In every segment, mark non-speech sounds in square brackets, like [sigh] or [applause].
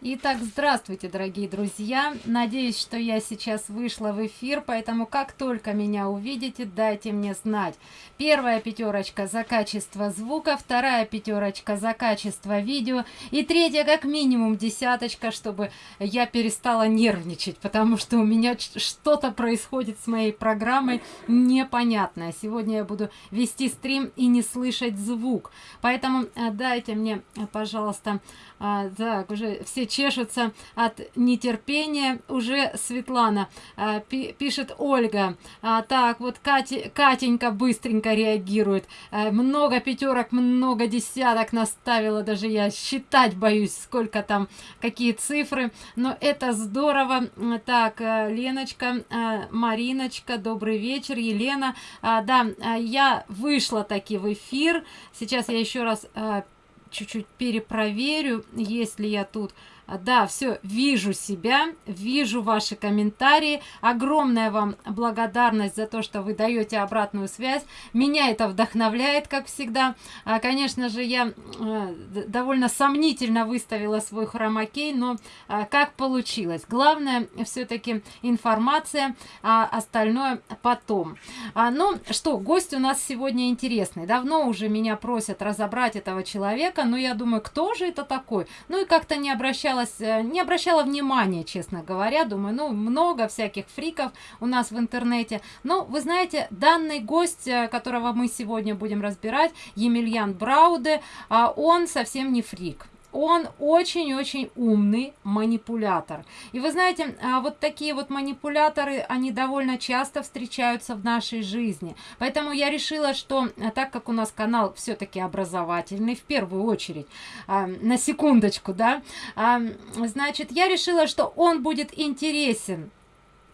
Итак, здравствуйте, дорогие друзья! Надеюсь, что я сейчас вышла в эфир, поэтому как только меня увидите, дайте мне знать. Первая пятерочка за качество звука, вторая пятерочка за качество видео и третья как минимум десяточка, чтобы я перестала нервничать, потому что у меня что-то происходит с моей программой непонятное. Сегодня я буду вести стрим и не слышать звук, поэтому э, дайте мне, э, пожалуйста, а, так, уже все чешутся от нетерпения. Уже Светлана пи пишет Ольга. А, так, вот Кати, Катенька быстренько реагирует. А, много пятерок, много десяток наставила. Даже я считать боюсь, сколько там, какие цифры. Но это здорово. Так, а, Леночка, Мариночка, добрый вечер. Елена. А, да, я вышла таки в эфир. Сейчас я еще раз чуть-чуть перепроверю, если я тут да, все, вижу себя, вижу ваши комментарии. Огромная вам благодарность за то, что вы даете обратную связь. Меня это вдохновляет, как всегда. А, конечно же, я а, довольно сомнительно выставила свой хромакей, но а, как получилось. Главное, все-таки информация, а остальное потом. А, ну что, гость у нас сегодня интересный. Давно уже меня просят разобрать этого человека, но я думаю, кто же это такой? Ну и как-то не обращалась старалась, э, не обращала внимания, честно говоря, думаю, ну, много всяких фриков у нас в интернете. Но, вы знаете, данный гость, э, которого мы сегодня будем разбирать, Емельян Брауде, а, он совсем не фрик он очень-очень умный манипулятор. И вы знаете, а, вот такие вот манипуляторы, они довольно часто встречаются в нашей жизни. Поэтому я решила, что а, так как у нас канал все-таки образовательный, в первую очередь, а, на секундочку, да, значит, я решила, что он будет интересен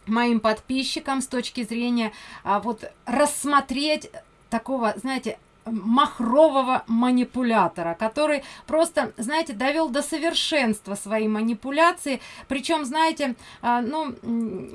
моим подписчикам с точки зрения вот рассмотреть такого, знаете, махрового манипулятора, который просто, знаете, довел до совершенства свои манипуляции. Причем, знаете, а, ну,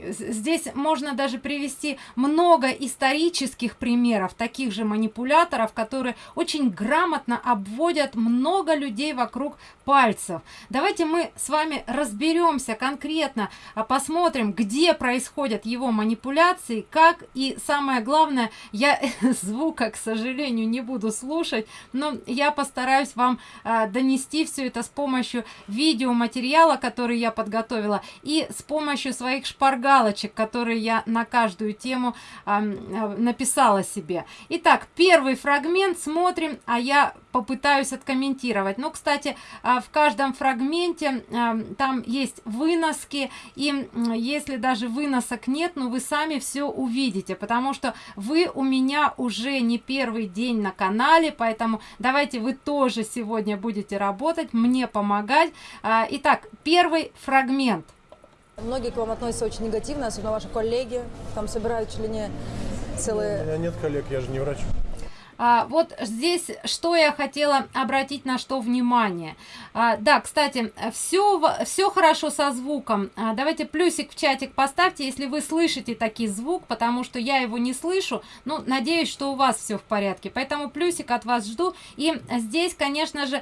здесь можно даже привести много исторических примеров таких же манипуляторов, которые очень грамотно обводят много людей вокруг пальцев. Давайте мы с вами разберемся конкретно, а, посмотрим, где происходят его манипуляции, как и самое главное, я [laughs] звука, к сожалению, не буду слушать, но я постараюсь вам а, донести все это с помощью видеоматериала, который я подготовила, и с помощью своих шпаргалочек, которые я на каждую тему а, написала себе. Итак, первый фрагмент смотрим, а я попытаюсь откомментировать. Ну, кстати, а, в каждом фрагменте а, там есть выноски, и если даже выносок нет, ну, вы сами все увидите, потому что вы у меня уже не первый день на канале, поэтому давайте вы тоже сегодня будете работать, мне помогать. А, итак, первый фрагмент. Многие к вам относятся очень негативно, особенно ваши коллеги, там собирают чуть ли не целые... У меня нет коллег, я же не врач. А, вот здесь что я хотела обратить на что внимание. А, да, кстати, все, все хорошо со звуком. А, давайте плюсик в чатик поставьте, если вы слышите такой звук, потому что я его не слышу. Ну, надеюсь, что у вас все в порядке. Поэтому плюсик от вас жду. И здесь, конечно же,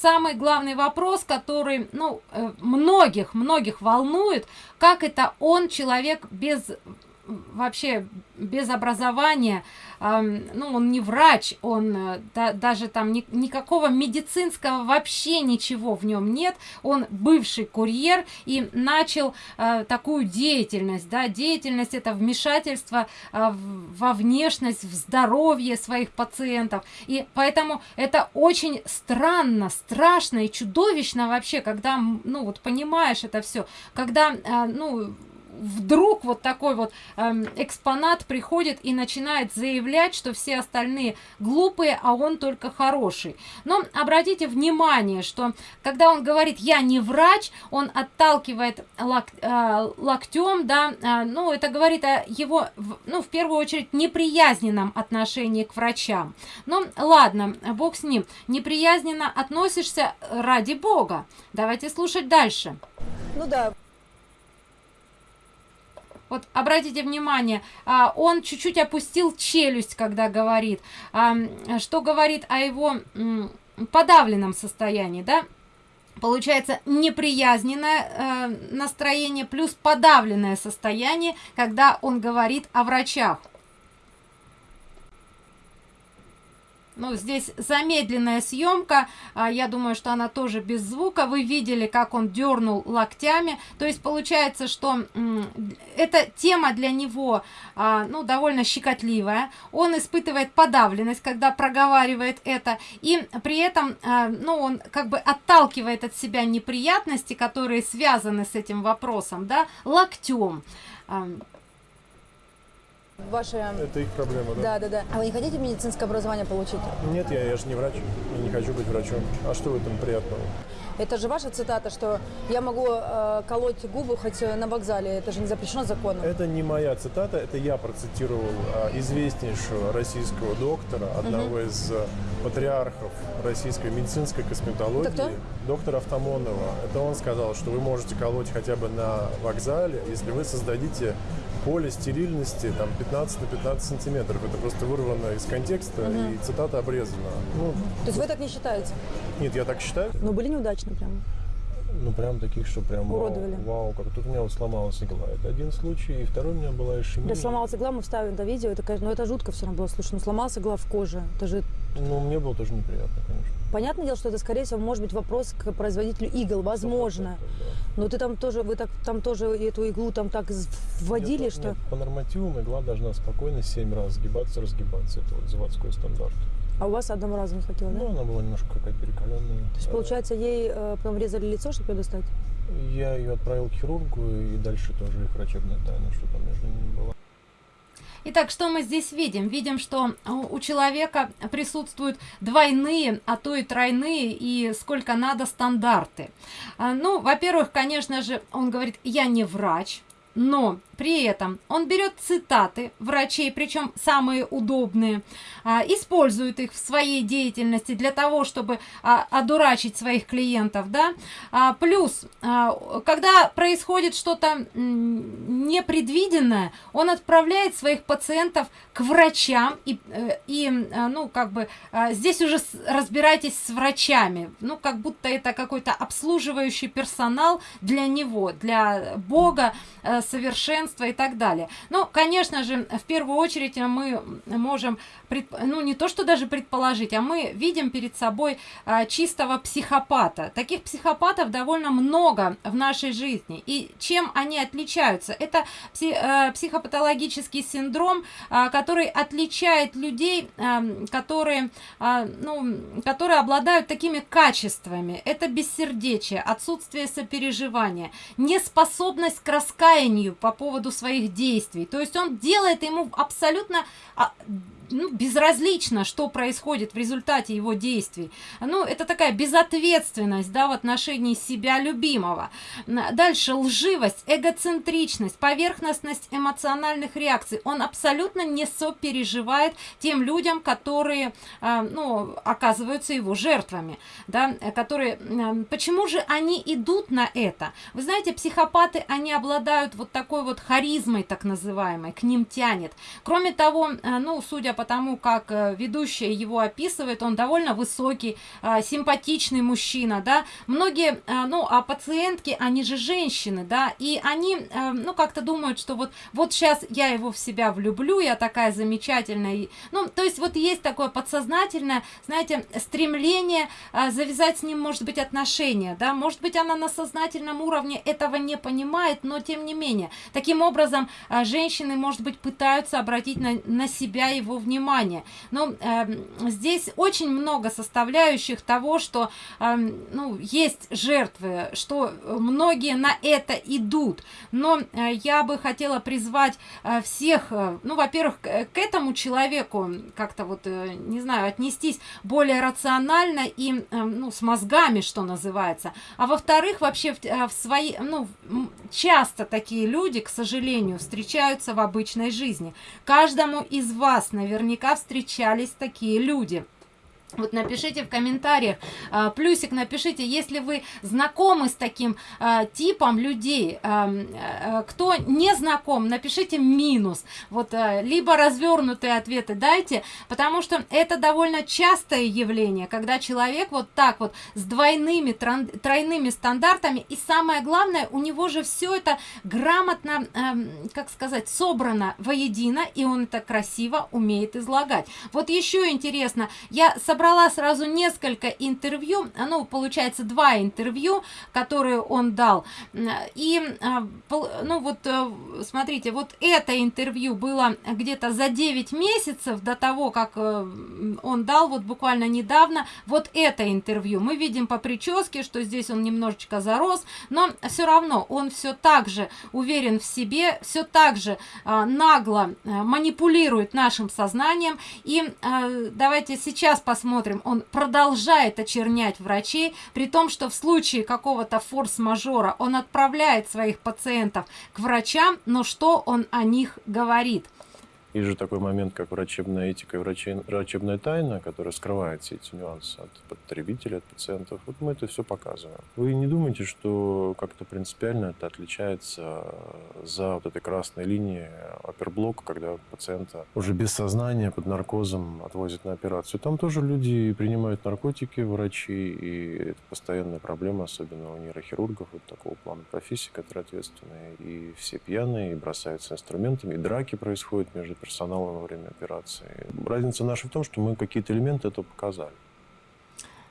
самый главный вопрос, который, ну, э, многих, многих волнует, как это он, человек без вообще без образования, ну, он не врач, он э, да, даже там ни, никакого медицинского вообще ничего в нем нет, он бывший курьер и начал э, такую деятельность, да, деятельность это вмешательство э, во внешность, в здоровье своих пациентов, и поэтому это очень странно, страшно и чудовищно вообще, когда, ну, вот понимаешь это все, когда, э, ну, вдруг вот такой вот эм, экспонат приходит и начинает заявлять, что все остальные глупые, а он только хороший. Но обратите внимание, что когда он говорит «я не врач», он отталкивает лок, э, локтем, да, э, ну, это говорит о его, ну, в первую очередь, неприязненном отношении к врачам. Ну, ладно, бог с ним. Неприязненно относишься ради бога. Давайте слушать дальше. Ну да. Вот обратите внимание, а, он чуть-чуть опустил челюсть, когда говорит, а, что говорит о его подавленном состоянии, да? получается неприязненное э, настроение плюс подавленное состояние когда он говорит о врачах ну здесь замедленная съемка. А, я думаю что она тоже без звука. Вы видели как он дернул локтями. То есть получается что эта тема для него а, ну довольно щекотливая. Он испытывает подавленность когда проговаривает это. И при этом а, ну он как бы отталкивает от себя неприятности которые связаны с этим вопросом да локтем Ваши... Это их проблема, да? Да, да, да. А вы не хотите медицинское образование получить? Нет, я, я же не врач. Я не хочу быть врачом. А что в этом приятного? Это же ваша цитата, что я могу э, колоть губы хоть на вокзале. Это же не запрещено законом. Это не моя цитата, это я процитировал э, известнейшего российского доктора, одного угу. из э, патриархов российской медицинской косметологии, это кто? доктора Автомонова. Это он сказал, что вы можете колоть хотя бы на вокзале, если вы создадите поле стерильности там 15 на 15 сантиметров. Это просто вырвано из контекста угу. и цитата обрезана. Ну, То есть вы так не считаете? Нет, я так считаю. Но были неудачны прям? Ну, прям таких, что прям Уродовали. вау, вау, как тут у меня вот сломалась игла. Это один случай, и второй у меня была ишемия. Да, сломалась игла, мы вставим это видео, это, конечно, ну, это жутко все равно было слышно. Ну, сломалась игла в коже, это же... Ну, мне было тоже неприятно, конечно. Понятное дело, что это, скорее всего, может быть вопрос к производителю игл, возможно. Но ты там тоже, вы так, там тоже эту иглу там так вводили, нет, что... Нет, по нормативам игла должна спокойно 7 раз сгибаться, разгибаться. Это вот заводской стандарт. А у вас одного раза не хватило, да? Ну, она была немножко какая-то перекаленная. То есть, получается, ей э, потом врезали лицо, чтобы ее достать? Я ее отправил к хирургу, и дальше тоже их врачебная тайна, что там между ними было. Итак, что мы здесь видим? Видим, что у человека присутствуют двойные, а то и тройные, и сколько надо стандарты. А, ну, во-первых, конечно же, он говорит, я не врач, но при этом он берет цитаты врачей, причем самые удобные, а, использует их в своей деятельности для того, чтобы а, одурачить своих клиентов, да. А, плюс, когда происходит что-то непредвиденное, он отправляет своих пациентов к врачам и, э, и ну, как бы, здесь уже разбирайтесь с врачами, ну, как будто это какой-то обслуживающий персонал для него, для Бога, э, совершенства и так далее. Ну, конечно же, в первую очередь мы можем, ну, не то что даже предположить, а мы видим перед собой а, чистого психопата. Таких психопатов довольно много в нашей жизни. И чем они отличаются? Это пси э, психопатологический синдром, а, который отличает людей, а, которые, а, ну, которые обладают такими качествами. Это бессердечие, отсутствие сопереживания, неспособность к раскаянию, по поводу своих действий. То есть он делает ему абсолютно а, ну, безразлично, что происходит в результате его действий. Ну, это такая безответственность, да, в отношении себя любимого. Дальше лживость, эгоцентричность, поверхностность эмоциональных реакций. Он абсолютно не сопереживает тем людям, которые, а, ну, оказываются его жертвами, да, которые... Почему же они идут на это? Вы знаете, психопаты, они обладают вот такой вот харизмой, так называемой, к ним тянет. Кроме того, а, ну, судя по тому, как э, ведущая его описывает, он довольно высокий, а, симпатичный мужчина, да. Многие, а, ну, а пациентки, они же женщины, да, и они, э, ну, как-то думают, что вот, вот сейчас я его в себя влюблю, я такая замечательная. Ну, то есть вот есть такое подсознательное, знаете, стремление завязать с ним, может быть, отношения, да, может быть, она на сознательном уровне этого не понимает, но тем не менее. Таким образом, женщины, может быть, пытаются обратить на, на себя его внимание. Но э, здесь очень много составляющих того что э, ну есть жертвы что многие на это идут. Но э, я бы хотела призвать э, всех э, ну во-первых к, к этому человеку как-то вот э, не знаю отнестись более рационально и э, ну с мозгами что называется. А во-вторых вообще в, э, в свои ну часто такие люди к сожалению встречаются в обычной жизни. Каждому из вас наверное наверняка встречались такие люди Вот напишите в комментариях, а, плюсик напишите, если вы знакомы с таким а, типом людей, а, кто не знаком, напишите минус. Вот, либо развернутые ответы дайте, потому что это довольно частое явление, когда человек вот так вот с двойными, тройными стандартами, и самое главное, у него же все это грамотно, как сказать, собрано воедино, и он это красиво умеет излагать. Вот еще интересно, я собрала собрала сразу несколько интервью, ну, получается, два интервью, которые он дал. И, а, ну, вот, э, смотрите, вот это интервью было где-то за 9 месяцев до того, как э, он дал, вот буквально недавно, вот это интервью. Мы видим по прическе, что здесь он немножечко зарос, но все равно он все так же уверен в себе, все так же а, нагло э, манипулирует нашим сознанием. И давайте сейчас посмотрим, смотрим, он продолжает очернять врачей, при том, что в случае какого-то форс-мажора он отправляет своих пациентов к врачам, но что он о них говорит? Есть же такой момент, как врачебная этика и врачебная тайна, которая скрывает все эти нюансы от потребителей, от пациентов. Вот мы это все показываем. Вы не думаете, что как-то принципиально это отличается за вот этой красной линией оперблок, когда пациента уже без сознания, под наркозом отвозят на операцию. Там тоже люди принимают наркотики, врачи, и это постоянная проблема, особенно у нейрохирургов, вот такого плана профессии, которые ответственные. И все пьяные, и бросаются инструментами, и драки происходят между персонала во время операции. Разница наша в том, что мы какие-то элементы этого показали.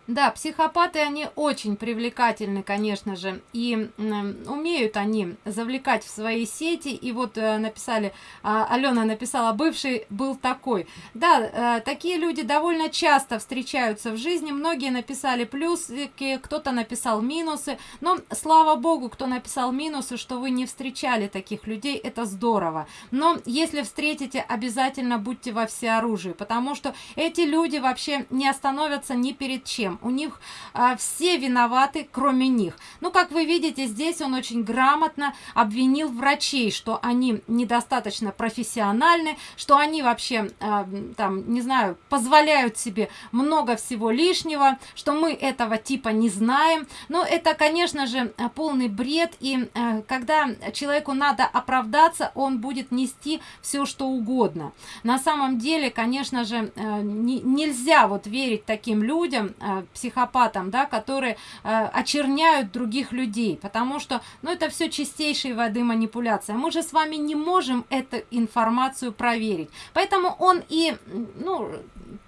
Да, психопаты, они очень привлекательны, конечно же, и э, умеют они завлекать в свои сети, и вот э, написали, э, Алена написала, бывший был такой. Да, э, такие люди довольно часто встречаются в жизни, многие написали плюсики, кто-то написал минусы, но слава богу, кто написал минусы, что вы не встречали таких людей, это здорово. Но если встретите, обязательно будьте во всеоружии, потому что эти люди вообще не остановятся ни перед чем всем. У них а, все виноваты, кроме них. Ну, как вы видите, здесь он очень грамотно обвинил врачей, что они недостаточно профессиональны, что они вообще, а, там, не знаю, позволяют себе много всего лишнего, что мы этого типа не знаем. Но это, конечно же, полный бред. И а, когда человеку надо оправдаться, он будет нести все, что угодно. На самом деле, конечно же, а, не, нельзя вот верить таким людям, психопатам, да, которые э, очерняют других людей, потому что, ну, это все чистейшей воды манипуляция. Мы же с вами не можем эту информацию проверить, поэтому он и, ну,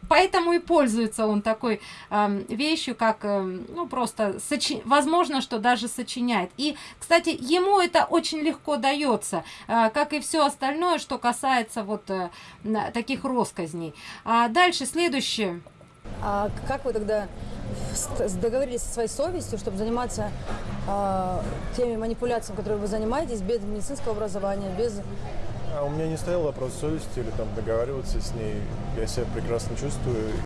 поэтому и пользуется он такой э, вещью, как, э, ну, просто, сочи... возможно, что даже сочиняет. И, кстати, ему это очень легко дается, э, как и все остальное, что касается вот э, таких росказней. А дальше, следующее. А как вы тогда договорились со своей совестью, чтобы заниматься э, теми манипуляциями, которыми вы занимаетесь, без медицинского образования, без... А у меня не стоял вопрос совести или там договариваться с ней. Я себя прекрасно чувствую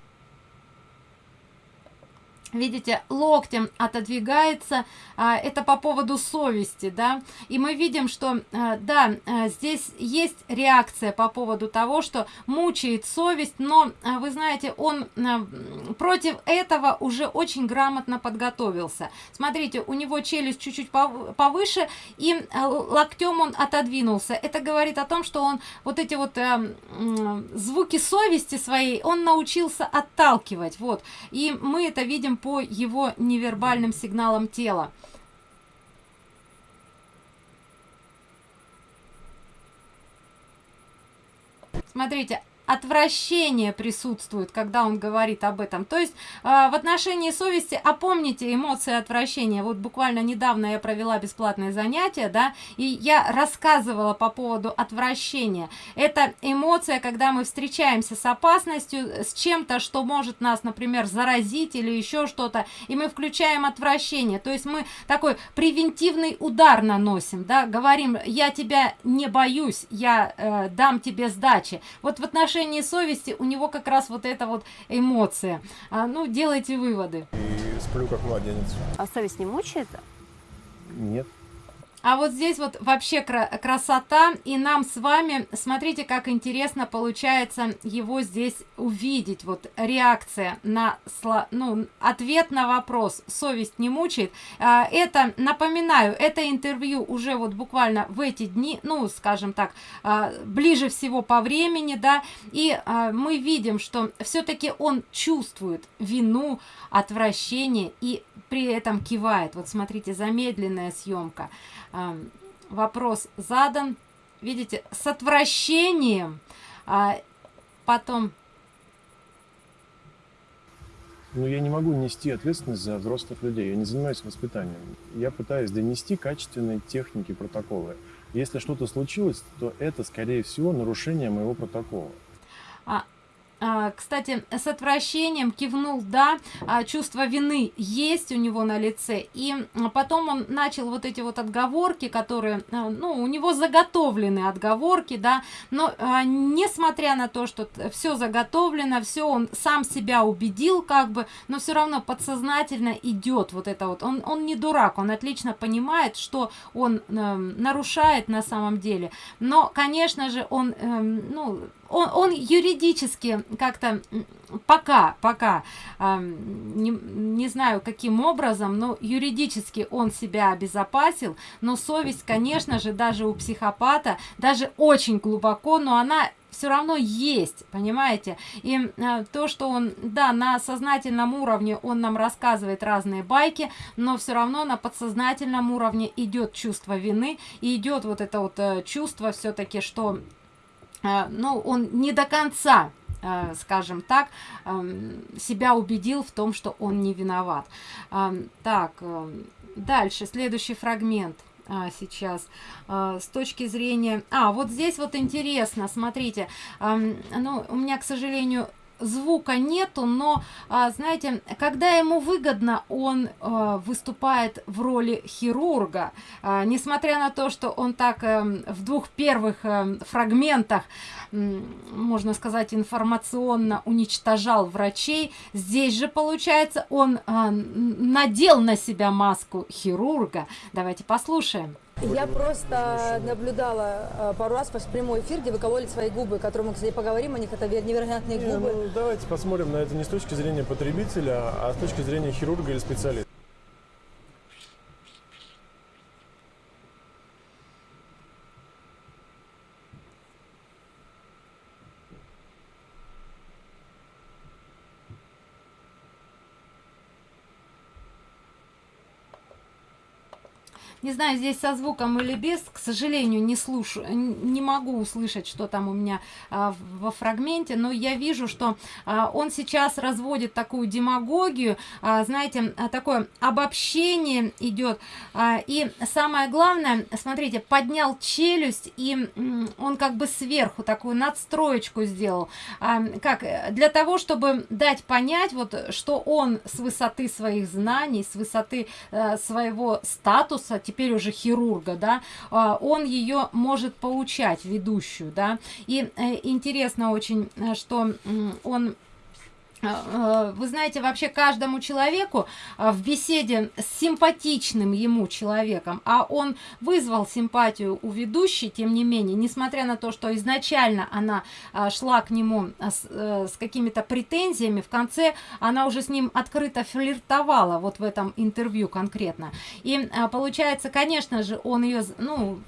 видите локтем отодвигается а, это по поводу совести да. И мы видим что а, да а, здесь есть реакция по поводу того что мучает совесть но вы знаете он против этого уже очень грамотно подготовился. Смотрите у него челюсть чуть-чуть повыше и локтем он отодвинулся. Это говорит о том что он вот эти вот звуки совести своей он научился отталкивать. Вот. И мы это видим по его невербальным сигналам тела. Смотрите, отвращение присутствует, когда он говорит об этом. То есть э, в отношении совести опомните эмоции отвращения. Вот буквально недавно я провела бесплатное занятие, да, и я рассказывала по поводу отвращения. Это эмоция, когда мы встречаемся с опасностью, с чем-то, что может нас, например, заразить или еще что-то, и мы включаем отвращение. То есть мы такой превентивный удар наносим, да, говорим, я тебя не боюсь, я э, дам тебе сдачи. Вот в отношении отношении совести у него как раз вот эта вот эмоция. А, ну, делайте выводы. И сплю как младенец. А совесть не мучает? Нет. А вот здесь вот вообще кра красота, и нам с вами, смотрите, как интересно получается его здесь увидеть, вот реакция на, ну, ответ на вопрос, совесть не мучает. А, это, напоминаю, это интервью уже вот буквально в эти дни, ну, скажем так, а, ближе всего по времени, да, и а, мы видим, что все-таки он чувствует вину, отвращение и при этом кивает. Вот смотрите, замедленная съемка вопрос задан, видите, с отвращением, а потом... Ну, я не могу нести ответственность за взрослых людей, я не занимаюсь воспитанием. Я пытаюсь донести качественные техники, протоколы. Если что-то случилось, то это, скорее всего, нарушение моего протокола. А, а, кстати, с отвращением кивнул «да», а, чувство вины есть у него на лице, и потом он начал вот эти вот отговорки, которые, а, ну, у него заготовлены отговорки, да, но несмотря на то, что все заготовлено, все он сам себя убедил как бы, но все равно подсознательно идет вот это вот, он, он не дурак, он отлично понимает, что он э, нарушает на самом деле, но, конечно же, он, э, ну, он, он юридически как-то пока, пока, э, не, не знаю каким образом, но юридически он себя обезопасил, но совесть, конечно же, даже у психопата, даже очень глубоко, но она все равно есть, понимаете? И э, то, что он, да, на сознательном уровне он нам рассказывает разные байки, но все равно на подсознательном уровне идет чувство вины, и идет вот это вот э, чувство все-таки, что ну, он не до конца э, скажем так, эм, себя убедил в том, что он не виноват. Эм, так, э, дальше, следующий фрагмент сейчас с точки зрения а вот здесь вот интересно смотрите эм, ну у меня к сожалению звука нету, но, а, знаете, когда ему выгодно, он а, выступает в роли хирурга. А, несмотря на то, что он так а, в двух первых а, фрагментах, можно сказать, информационно уничтожал врачей, здесь же, получается, он а, надел на себя маску хирурга. Давайте послушаем. Я просто наблюдала э, пару раз ваш прямой эфир, где вы кололи свои губы, которые мы, кстати, поговорим о них, это невероятные губы. Не, ну, давайте посмотрим на это не с точки зрения потребителя, а с точки зрения хирурга или специалиста. Не знаю, здесь со звуком или без, к сожалению, не слушаю, не могу услышать, что там у меня а, во фрагменте, но я вижу, что а, он сейчас разводит такую демагогию, а, знаете, а, такое обобщение идет. А, и самое главное, смотрите, поднял челюсть, и он как бы сверху такую надстроечку сделал. А, как для того, чтобы дать понять, вот, что он с высоты своих знаний, с высоты а, своего статуса, теперь уже хирурга, да, а, он ее может поучать, ведущую, да, и э, интересно очень, э, что он вы знаете, вообще каждому человеку а, в беседе с симпатичным ему человеком, а он вызвал симпатию у ведущей, тем не менее, несмотря на то, что изначально она а, шла к нему с, э, с какими-то претензиями, в конце она уже с ним открыто флиртовала, вот в этом интервью конкретно. И получается, конечно же, он ее, ну,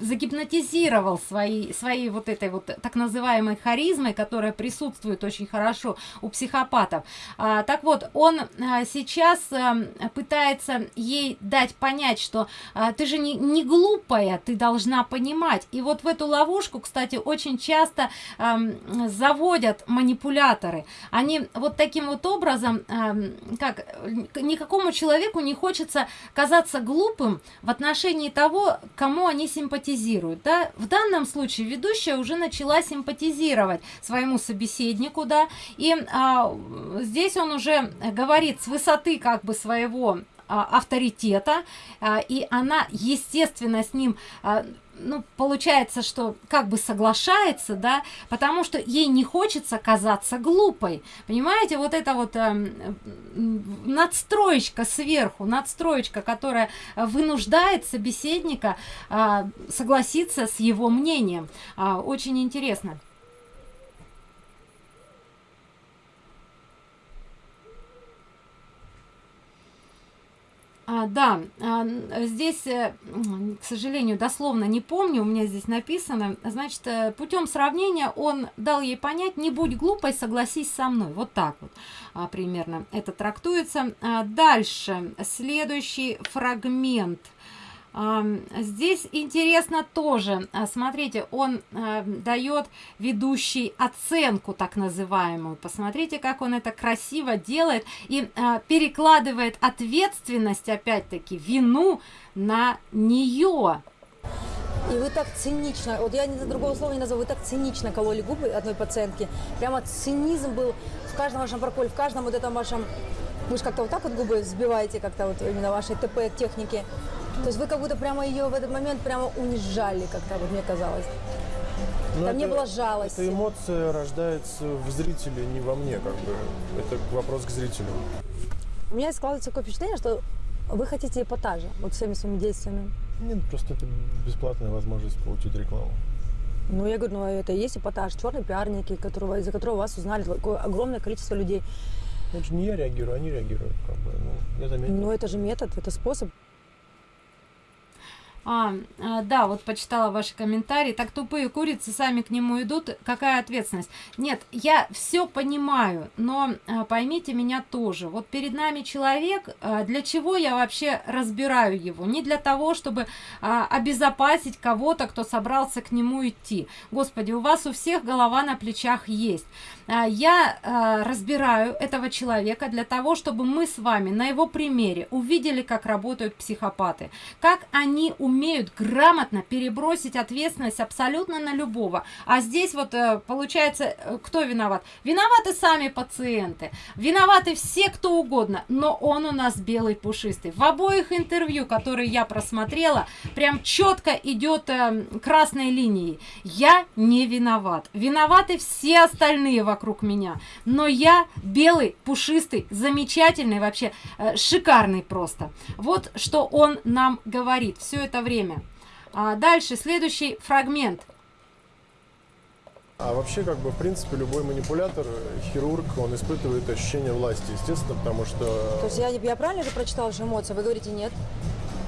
загипнотизировал своей, своей вот этой вот так называемой харизмой, которая присутствует очень хорошо у психопатов. А, так вот, он а, сейчас а, пытается ей дать понять, что а, ты же не, не глупая, ты должна понимать. И вот в эту ловушку, кстати, очень часто а, заводят манипуляторы. Они вот таким вот образом, а, как никакому человеку не хочется казаться глупым в отношении того, кому они симпатизируют. Да? В данном случае ведущая уже начала симпатизировать своему собеседнику, да, и а, здесь он уже говорит с высоты как бы своего а, авторитета, а, и она, естественно, с ним а, ну, получается, что как бы соглашается, да, потому что ей не хочется казаться глупой. Понимаете, вот это вот э, надстроечка сверху, надстроечка, которая вынуждает собеседника э, согласиться с его мнением. Э, очень интересно. А, да, а, здесь, э, к сожалению, дословно не помню, у меня здесь написано, значит, э, путем сравнения он дал ей понять, не будь глупой, согласись со мной. Вот так вот а, примерно это трактуется. Дальше, следующий фрагмент – Здесь интересно тоже, а, смотрите, он а, дает ведущий оценку так называемую. Посмотрите, как он это красиво делает и а, перекладывает ответственность, опять-таки, вину на нее. И вы так цинично, вот я другого слова не назову, вы так цинично кололи губы одной пациентки. Прямо цинизм был в каждом вашем проколе, в каждом вот этом вашем... Вы же как-то вот так вот губы сбиваете, как-то вот именно вашей ТП-техники. То есть вы как будто прямо ее в этот момент прямо унижали, как-то вот мне казалось. Но ну, Там это, не было жалости. Эта эмоция рождается в зрителе, не во мне, как бы. Это вопрос к зрителю. У меня складывается такое впечатление, что вы хотите эпатажа вот всеми своими действиями. Нет, просто это бесплатная возможность получить рекламу. Ну, я говорю, ну это и есть эпатаж, черные пиарники, которого, из-за которого вас узнали такое огромное количество людей. Это же не я реагирую, они реагируют, как бы, ну, я заметил. Ну, это же метод, это способ. А, а, да, вот почитала ваши комментарии. Так тупые курицы сами к нему идут. Какая ответственность? Нет, я все понимаю, но а, поймите меня тоже. Вот перед нами человек, а, для чего я вообще разбираю его? Не для того, чтобы обезопасить кого-то, кто собрался к нему идти. Господи, у вас у всех голова на плечах есть. Я разбираю этого человека для того, чтобы мы с вами на его примере увидели, как работают психопаты, как они умеют умеют грамотно перебросить ответственность абсолютно на любого. А здесь вот э, получается, э, кто виноват? Виноваты сами пациенты, виноваты все, кто угодно, но он у нас белый пушистый. В обоих интервью, которые я просмотрела, прям четко идет э, красной линией. Я не виноват. Виноваты все остальные вокруг меня. Но я белый, пушистый, замечательный, вообще шикарный просто. Вот что он нам говорит все это время. А дальше, следующий фрагмент. А вообще, как бы, в принципе, любой манипулятор, хирург, он испытывает ощущение власти, естественно, потому что... То есть я, я правильно же прочитала же эмоции, вы говорите нет?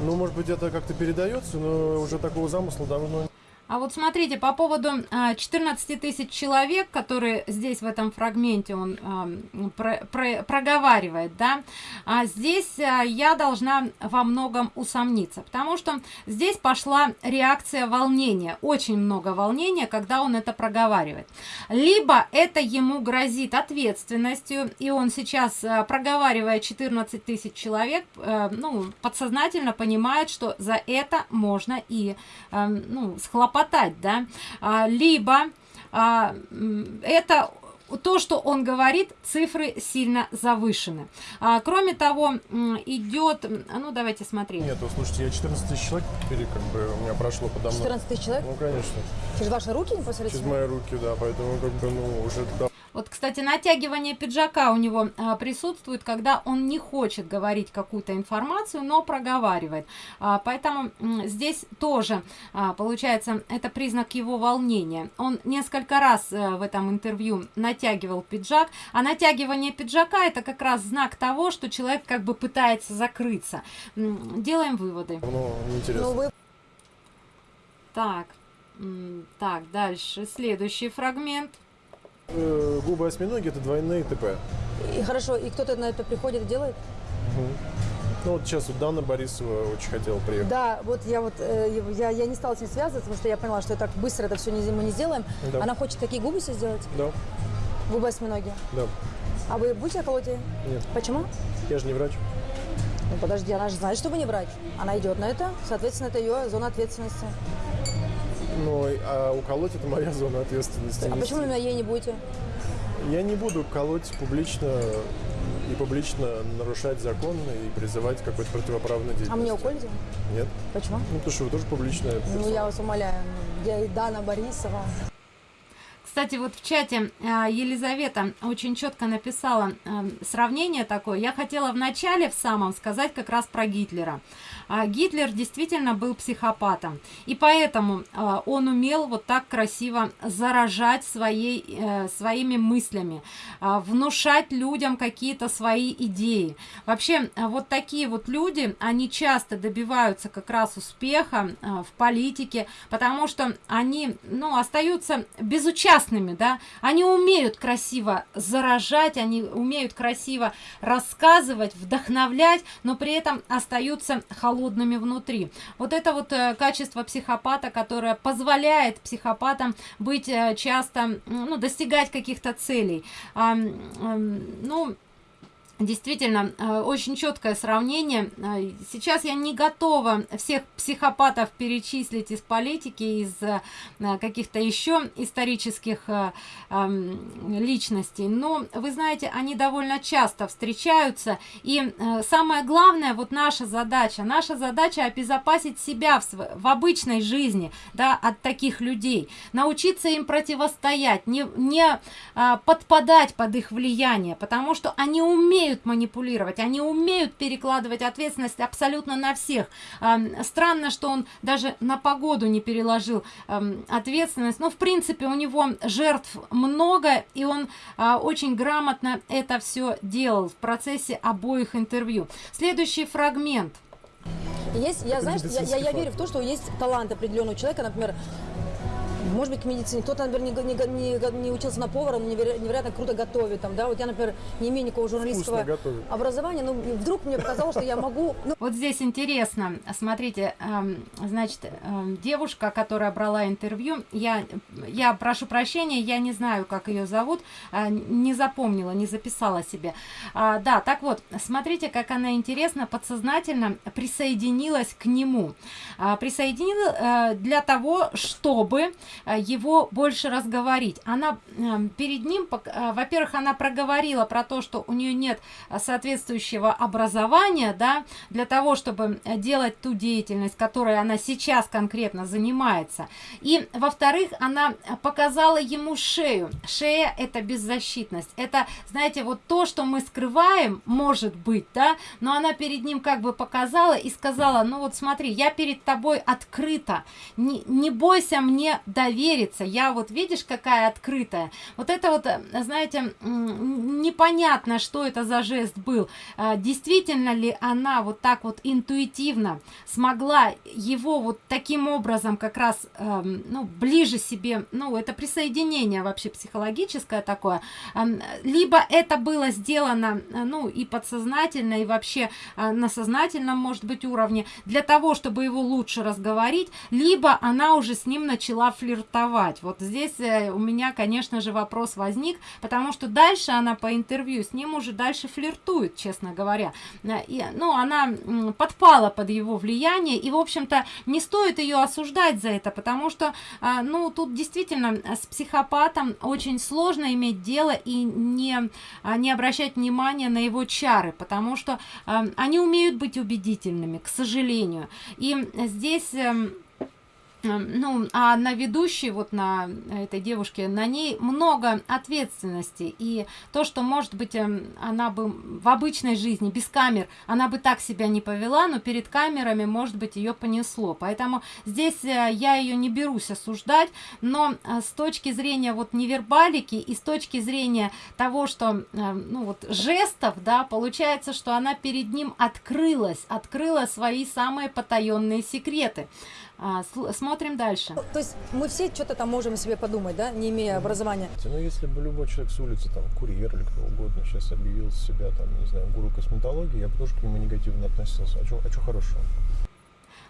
Ну, может быть, это как-то передается, но уже такого замысла давно а вот смотрите, по поводу 14 а, тысяч человек, которые здесь в этом фрагменте он а, про, про, проговаривает, да, а здесь а, я должна во многом усомниться, потому что здесь пошла реакция волнения, очень много волнения, когда он это проговаривает. Либо это ему грозит ответственностью, и он сейчас, проговаривая 14 тысяч человек, ну, подсознательно понимает, что за это можно и, ну, схлопотать хватать, да, а, либо а, это то, что он говорит, цифры сильно завышены. А, кроме того, идет... Ну, давайте смотреть. Нет, слушайте, я 14 тысяч человек теперь как бы у меня прошло подо мной. 14 тысяч человек? Ну, конечно. Через ваши руки непосредственно? Через мои руки, да, поэтому как бы, ну, уже... Вот, кстати, натягивание пиджака у него а, присутствует, когда он не хочет говорить какую-то информацию, но проговаривает. А, поэтому м, здесь тоже, а, получается, это признак его волнения. Он несколько раз а, в этом интервью натягивал пиджак, а натягивание пиджака это как раз знак того, что человек как бы пытается закрыться. М, делаем выводы. Ну, интересно. Ну, вы... Так, так, дальше, следующий фрагмент. Э, губы осьминоги это двойные ТП. И хорошо, и кто-то на это приходит и делает? Угу. Ну вот сейчас вот Дана Борисова очень хотела приехать. Да, вот я вот э, я, я не стала с ней связываться, потому что я поняла, что так быстро это все не, мы не сделаем. Да. Она хочет такие губы себе сделать? Да. Губы осьминоги? Да. А вы будете колоть ей? Нет. Почему? Я же не врач. Ну подожди, она же знает, что вы не врач. Она идет на это, соответственно, это ее зона ответственности. Ну, а уколоть это моя зона ответственности. А почему именно ей не будете? Я не буду колоть публично и публично нарушать закон и призывать к какой-то противоправной деятельности. А мне уколите? Нет. Почему? Ну, потому что вы тоже публичная Ну, персона. я вас умоляю. Я и Дана Борисова. Кстати, вот в чате а, Елизавета очень четко написала а, сравнение такое. Я хотела в начале, в самом, сказать как раз про Гитлера. А, Гитлер действительно был психопатом. И поэтому а, он умел вот так красиво заражать своей, э, своими мыслями, а, внушать людям какие-то свои идеи. Вообще, вот такие вот люди, они часто добиваются как раз успеха в политике, потому что они, ну, остаются безучастными, да, они умеют красиво заражать, они умеют красиво рассказывать, вдохновлять, но при этом остаются холодными внутри. Вот это вот э, качество психопата, которое позволяет психопатам быть э, часто, ну, достигать каких-то целей. Ну, Действительно, э, очень четкое сравнение. Э, Сейчас я не готова всех психопатов перечислить из политики, из э, каких-то еще исторических эм, личностей, но вы знаете, они довольно часто встречаются. И самое главное, вот наша задача, наша задача обезопасить себя в, в обычной жизни, да, от таких людей, научиться им противостоять, не, не подпадать под их влияние, потому что они умеют манипулировать, они умеют перекладывать ответственность абсолютно на всех. Странно, что он даже на погоду не переложил ответственность, но в принципе у него жертв много, и он а, очень грамотно это все делал в процессе обоих интервью. Следующий фрагмент. Есть, я, знаешь, я, я, я верю в то, что есть талант определенного человека, например, может быть, к медицине. Кто-то, например, не, не- не- не учился на повара, но неверо- невероятно круто готовит. Там, да? Вот я, например, не имею никакого журналистского образования, но вдруг мне показалось, что я могу... Ну, Вот здесь интересно, смотрите, эм, значит, эм, девушка, которая брала интервью, я, я прошу прощения, я не знаю, как ее зовут, а, не запомнила, не записала себе. А, да, так вот, смотрите, как она интересно, подсознательно присоединилась к нему. А, присоединила э, для того, чтобы э, его больше разговорить. Она эм, перед ним, э, во-первых, она проговорила про то, что у нее нет э, соответствующего образования, да, для того, чтобы э, делать ту деятельность, которой она сейчас конкретно занимается. И, во-вторых, она э, показала ему шею. Шея – это беззащитность. Это, знаете, вот то, что мы скрываем, может быть, да, но она перед ним как бы показала и сказала, ну вот смотри, я перед тобой открыта, не, не бойся мне довериться, я вот видишь, какая открытая. Вот это вот, э, знаете, непонятно, что это за жест был. А, Действительно ли она вот так вот интуитивно смогла его вот таким образом как раз, эм, ну, ближе себе, ну, это присоединение вообще психологическое такое, Эм, либо это было сделано, э, ну, и подсознательно, и вообще э, на сознательном, может быть, уровне, для того, чтобы его лучше разговорить, либо она уже с ним начала флиртовать. Вот здесь э, у меня, конечно же, вопрос возник, потому что дальше она по интервью с ним уже дальше флиртует, честно говоря. Э, И, ну, она подпала под его влияние, и, в общем-то, не стоит ее осуждать за это, потому что, а, ну, тут действительно э, с психопатом очень сложно иметь дело и не, а, не обращать внимания на его чары, потому что они умеют быть убедительными, к сожалению. И здесь... эм, Эм, ну, а на ведущей, вот на этой девушке, на ней много ответственности. И то, что, может быть, эм, она бы в обычной жизни, без камер, она бы так себя не повела, но перед камерами, может быть, ее понесло. Поэтому здесь э, я ее не берусь осуждать, но э, с точки зрения вот невербалики и с точки зрения того, что, э, ну, вот жестов, да, получается, что она перед ним открылась, открыла свои самые потаенные секреты. А, смотрим дальше. то есть мы все что-то там можем себе подумать, да, не имея образования. Ну, если бы любой человек с улицы, там, курьер или кто угодно, сейчас объявил себя, там, не знаю, гуру косметологии, я бы тоже к нему негативно относился. А что а чё хорошего?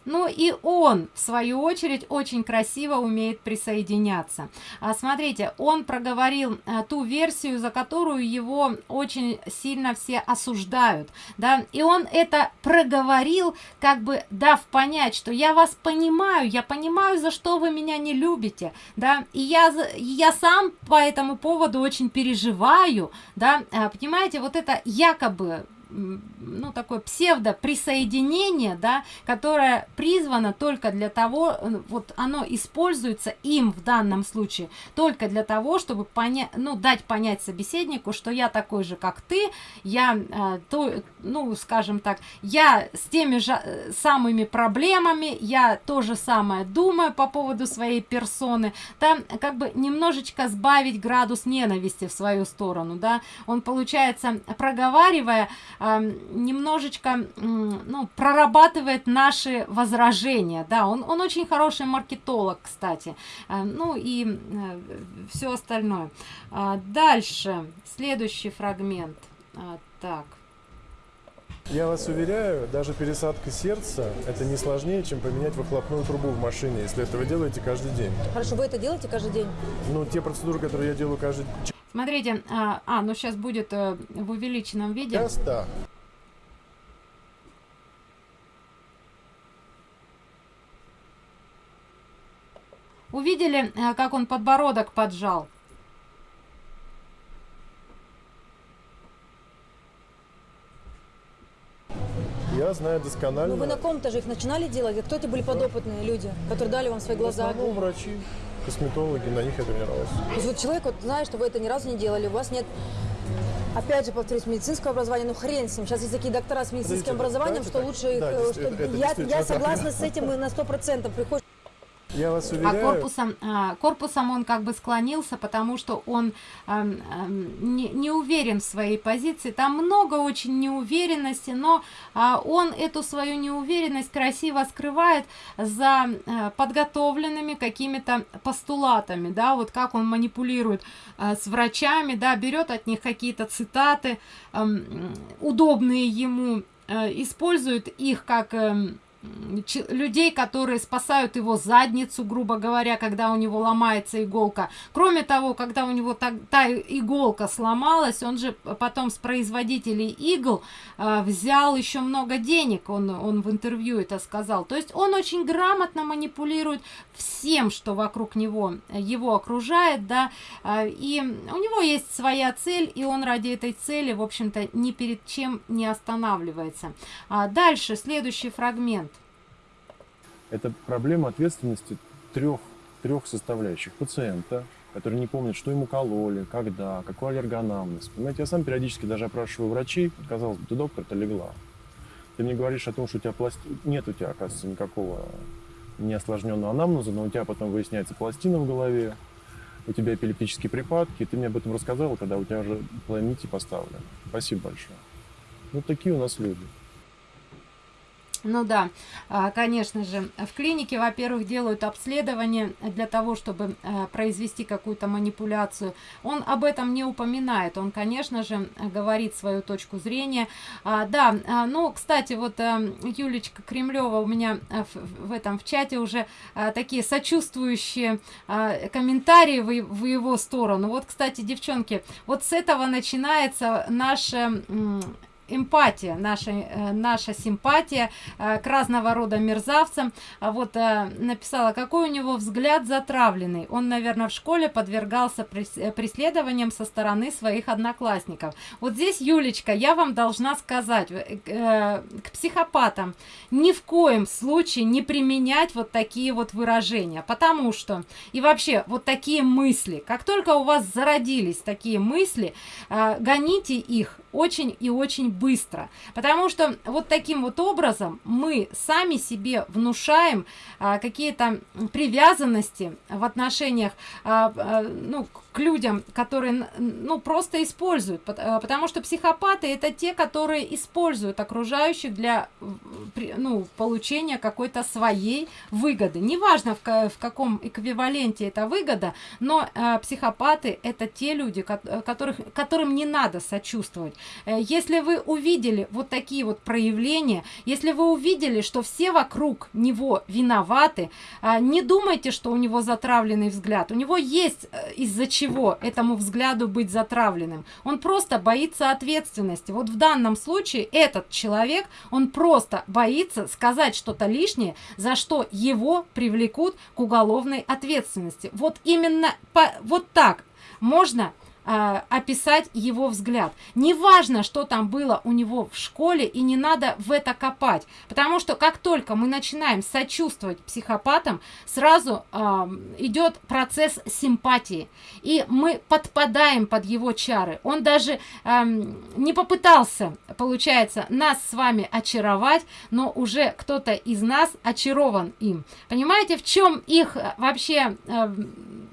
Ну и он в свою очередь очень красиво умеет присоединяться. А, смотрите он проговорил а, ту версию за которую его очень сильно все осуждают да? И он это проговорил как бы дав понять что я вас понимаю я понимаю за что вы меня не любите да? И я я сам по этому поводу очень переживаю да? А, понимаете вот это якобы ну такое псевдо присоединение да которое призвано только для того вот оно используется им в данном случае только для того чтобы понять ну дать понять собеседнику что я такой же как ты я э, то ну скажем так я с теми же э, самыми проблемами я то же самое думаю по поводу своей персоны. Там как бы немножечко сбавить градус ненависти в свою сторону да. Он получается проговаривая немножечко ну, прорабатывает наши возражения. Да, он, он очень хороший маркетолог, кстати. Ну и э, все остальное. А, дальше, следующий фрагмент. А, так. Я вас уверяю, даже пересадка сердца – это не сложнее, чем поменять выхлопную трубу в машине, если это вы делаете каждый день. Хорошо, вы это делаете каждый день? Ну, те процедуры, которые я делаю каждый. Смотрите, а, а ну сейчас будет э, в увеличенном виде. Сейчас, да. Увидели, э, как он подбородок поджал? Я знаю досконально. Ну вы на ком-то же их начинали делать? Кто это были подопытные люди, которые дали вам свои глаза? В основном врачи косметологи, на них я тренировался. То есть вот человек вот знает, что вы это ни разу не делали, у вас нет Опять же, повторюсь, медицинского образования, ну хрен с ним. Сейчас есть такие доктора с медицинским Подождите, образованием, что лучше да, их... Э, что... это, я, я согласна с этим на сто процентов. Приходишь я вас уверяю. А корпусом, а, корпусом он как бы склонился, потому что он а, а, не, не уверен в своей позиции. Там много очень неуверенности, но а, он эту свою неуверенность красиво скрывает за а, подготовленными какими-то постулатами, да, вот как он манипулирует а, с врачами, да, берет от них какие-то цитаты, а, удобные ему, а, использует их как... А, людей, которые спасают его задницу, грубо говоря, когда у него ломается иголка. Кроме того, когда у него та, та иголка сломалась, он же потом с производителей игл э, взял еще много денег, он, он в интервью это сказал. То есть он очень грамотно манипулирует всем, что вокруг него его окружает, да, э, и у него есть своя цель, и он ради этой цели, в общем-то, ни перед чем не останавливается. А дальше, следующий фрагмент это проблема ответственности трех, трех составляющих. Пациента, который не помнит, что ему кололи, когда, какой аллергонамнез. Понимаете, я сам периодически даже опрашиваю врачей, казалось бы, ты доктор, ты легла. Ты мне говоришь о том, что у тебя пласти... нет у тебя, оказывается, никакого неосложненного анамнеза, но у тебя потом выясняется пластина в голове, у тебя эпилептические припадки, ты мне об этом рассказал, когда у тебя уже планете поставлено. Спасибо большое. Вот такие у нас люди. Ну да, а, конечно же, в клинике, во-первых, делают обследование для того, чтобы э, произвести какую-то манипуляцию. Он об этом не упоминает, он, конечно же, говорит свою точку зрения. А, да, а, ну, кстати, вот Юлечка Кремлева у меня в, этом в чате уже такие сочувствующие комментарии в его сторону. Вот, кстати, девчонки, вот с этого начинается наше эмпатия, наша, э, наша симпатия э, к разного рода мерзавцам. А вот э, написала, какой у него взгляд затравленный. Он, наверное, в школе подвергался преследованиям со стороны своих одноклассников. Вот здесь, Юлечка, я вам должна сказать, к психопатам ни в коем случае не применять вот такие вот выражения, потому что, и вообще, вот такие мысли, как только у вас зародились такие мысли, гоните их очень и очень быстро. Потому что вот таким вот образом мы сами себе внушаем а, какие-то привязанности в отношениях а, а, ну к людям которые ну просто используют а, потому что психопаты это те которые используют окружающих для ну получения какой-то своей выгоды неважно в, каком эквиваленте это выгода но а, психопаты это те люди которых которым не надо сочувствовать Э, если вы увидели вот такие вот проявления, если вы увидели, что все вокруг него виноваты, э, не думайте, что у него затравленный взгляд. У него есть э, из-за чего этому взгляду быть затравленным. Он просто боится ответственности. Вот в данном случае этот человек, он просто боится сказать что-то лишнее, за что его привлекут к уголовной ответственности. Вот именно по, вот так можно э, описать его взгляд. Неважно, что там было у него в школе, и не надо в это копать. Потому что как только мы начинаем сочувствовать психопатам, сразу э, идет процесс симпатии. И мы подпадаем под его чары. Он даже э, не попытался, получается, нас с вами очаровать, но уже кто-то из нас очарован им. Понимаете, в чем их э, вообще... Э,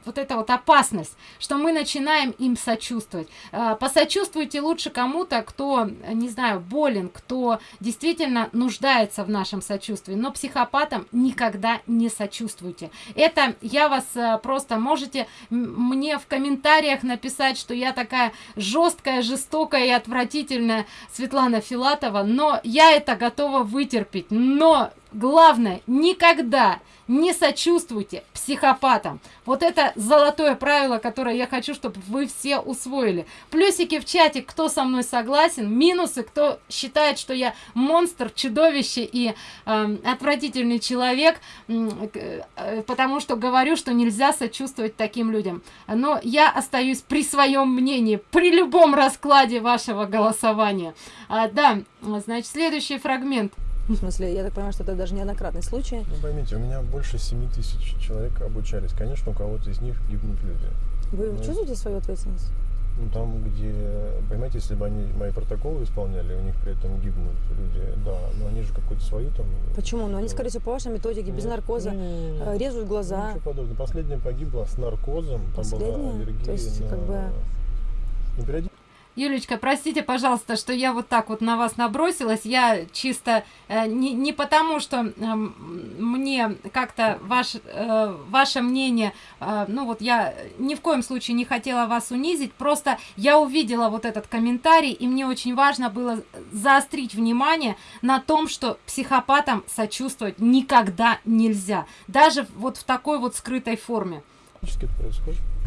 вот эта вот опасность, что мы начинаем им сочувствовать. А, посочувствуйте лучше кому-то, кто, не знаю, болен, кто действительно нуждается в нашем сочувствии, но психопатам никогда не сочувствуйте. Это я вас а, просто можете мне в комментариях написать, что я такая жесткая, жестокая и отвратительная Светлана Филатова, но я это готова вытерпеть. Но главное, никогда не сочувствуйте психопатам. Вот это золотое правило, которое я хочу, чтобы вы все усвоили. Плюсики в чате, кто со мной согласен, минусы, кто считает, что я монстр, чудовище и э, отвратительный человек, э, потому что говорю, что нельзя сочувствовать таким людям. Но я остаюсь при своем мнении, при любом раскладе вашего голосования. А, да, значит, следующий фрагмент. В смысле, я так понимаю, что это даже неоднократный случай. Ну, поймите, у меня больше 7 тысяч человек обучались. Конечно, у кого-то из них гибнут люди. Вы ну, чувствуете свою ответственность? Ну, там, где, понимаете, если бы они мои протоколы исполняли, у них при этом гибнут люди, да, но они же какую-то свою там... Почему? Ну, они, скорее всего, по вашей методике, без наркоза, не, не, не, резают глаза. Ничего подобного. Последняя погибла с наркозом, там Последняя? была аллергия То есть, на... как бы... Ну, Юлечка, простите, пожалуйста, что я вот так вот на вас набросилась. Я чисто э, не, не потому, что э, мне как-то ваш, э, ваше мнение, э, ну вот я ни в коем случае не хотела вас унизить, просто я увидела вот этот комментарий, и мне очень важно было заострить внимание на том, что психопатам сочувствовать никогда нельзя, даже вот в такой вот скрытой форме. происходит.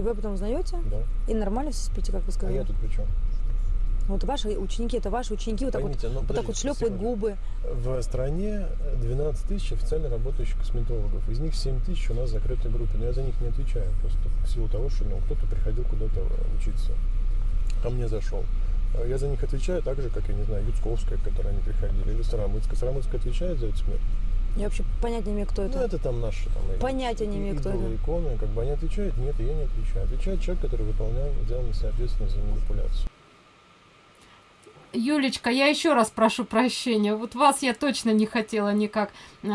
И вы потом узнаете? Да. И нормально все спите, как вы сказали? А я тут при чем? Вот ваши ученики, это ваши ученики, вот Поймите, так вот, ну, вот, так вот шлепают губы. В стране 12 тысяч официально работающих косметологов. Из них 7 тысяч у нас в закрытой группе. Но я за них не отвечаю. Просто в силу того, что ну, кто-то приходил куда-то учиться. Ко мне зашел. Я за них отвечаю так же, как, я не знаю, Юцковская, к которой они приходили, или Старомыцкая. Старомыцкая отвечает за эти смерти. Я вообще понятия не имею, кто это. Ну, это там наши там, Понятия не имею, кто это. иконы, как бы они отвечают, нет, я не отвечаю. Отвечает человек, который выполнял, взял на себя ответственность за манипуляцию. Юлечка, я еще раз прошу прощения. Вот вас я точно не хотела никак, э,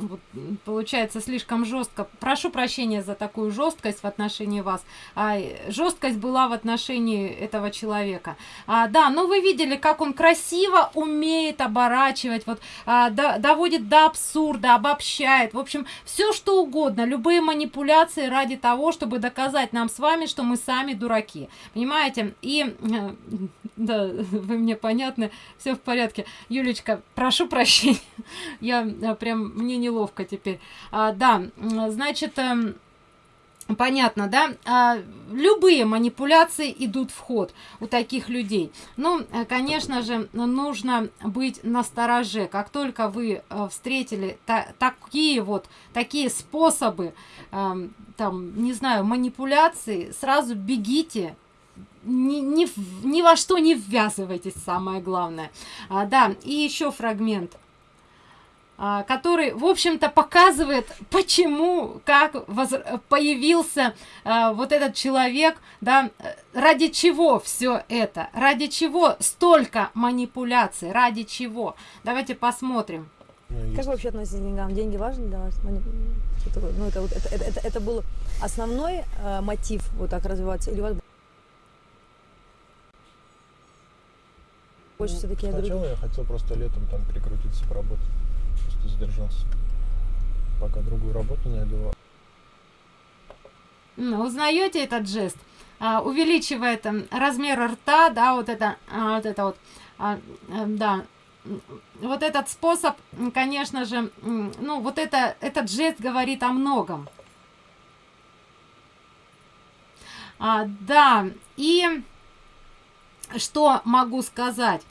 вот, получается, слишком жестко. Прошу прощения за такую жесткость в отношении вас. А, жесткость была в отношении этого человека. А, да, но вы видели, как он красиво умеет оборачивать, вот, а, до, доводит до абсурда, обобщает. В общем, все что угодно, любые манипуляции ради того, чтобы доказать нам с вами, что мы сами дураки. Понимаете? И, э, да, [laughs] вы мне понятны, все в порядке. Юлечка, прошу прощения, я э, прям, мне неловко теперь. А, да, значит... Э, Понятно, да? А, любые манипуляции идут в ход у таких людей. Ну, э, конечно же, нужно быть настороже. Как только вы встретили та такие вот, такие способы, э, там, не знаю, манипуляции, сразу бегите, ни, ни, ни во что не ввязывайтесь, самое главное. А, да, и еще фрагмент а, который, в общем-то, показывает, почему, как воз... появился а, вот этот человек, да, ради чего все это, ради чего столько манипуляций, ради чего. Давайте посмотрим. Как вы вообще относитесь к деньгам? Деньги важны для вас? Ну, это, это, это, это, это был основной э, мотив вот так развиваться? Или у вас Больше ну, все-таки Сначала я хотел просто летом там прикрутиться поработать. Просто задержался. Пока другую работу найду. Узнаете этот жест? а, увеличивает м, размер рта, да, вот это, а, вот это вот, а, э, да, вот этот способ, конечно же, ну, вот это, этот жест говорит о многом. А, да, и что могу сказать?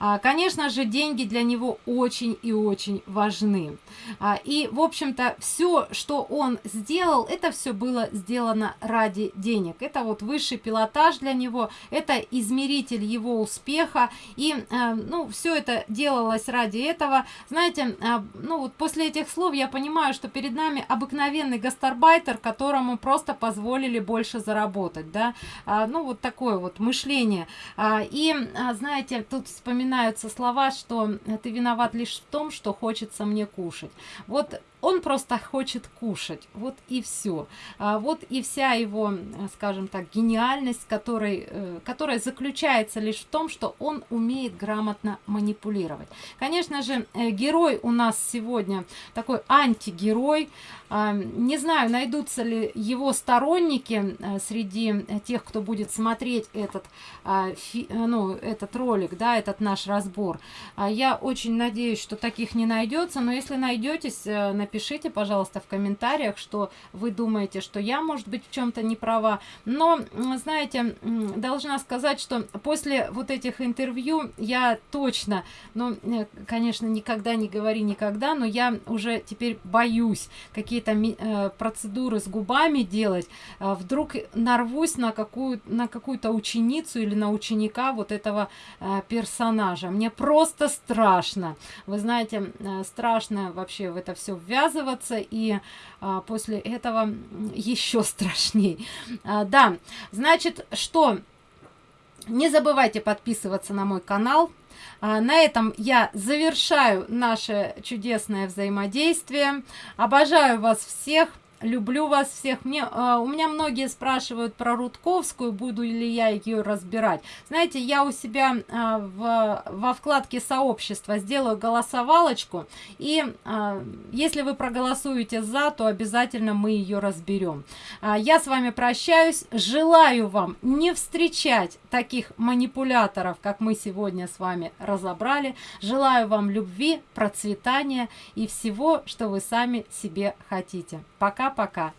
А, Конечно же, деньги для него очень и очень важны. А, И, в общем-то, все, что он сделал, это все было сделано ради денег. Это вот высший пилотаж для него, это измеритель его успеха. И, э, ну, все это делалось ради этого. Знаете, а, ну, вот после этих слов я понимаю, что перед нами обыкновенный гастарбайтер, которому просто позволили больше заработать, да. А, Ну, вот такое вот мышление. А, И, а, знаете, тут вспоминаю вспоминаются слова, что ты виноват лишь в том, что хочется мне кушать. Вот он просто хочет кушать, вот и все. А, вот и вся его, скажем так, гениальность, которой, э, которая заключается лишь в том, что он умеет грамотно манипулировать. Конечно же, э, герой у нас сегодня такой антигерой. А, не знаю, найдутся ли его сторонники э, среди тех, кто будет смотреть этот, а, ну, этот ролик, да, этот наш разбор. А, я очень надеюсь, что таких не найдется, но если найдетесь, напишите, пожалуйста, в комментариях, что вы думаете, что я, может быть, в чем-то не права. Но, знаете, должна сказать, что после вот этих интервью я точно, ну, э, конечно, никогда не говори никогда, но я уже теперь боюсь какие-то э, процедуры с губами делать. Э, вдруг нарвусь на какую на какую-то ученицу или на ученика вот этого персонажа. Мне просто страшно. Вы знаете, страшно вообще в это все ввязываться связываться, и а, после этого еще страшней. А, да, значит, что? Не забывайте подписываться на мой канал. А, на этом я завершаю наше чудесное взаимодействие. Обожаю вас всех люблю вас всех. Мне э, у меня многие спрашивают про рудковскую буду ли я ее разбирать. Знаете я у себя э, в во вкладке сообщества сделаю голосовалочку и э, если вы проголосуете за то обязательно мы ее разберем э, я с вами прощаюсь. Желаю вам не встречать таких манипуляторов как мы сегодня с вами разобрали желаю вам любви процветания и всего что вы сами себе хотите пока пока-пока.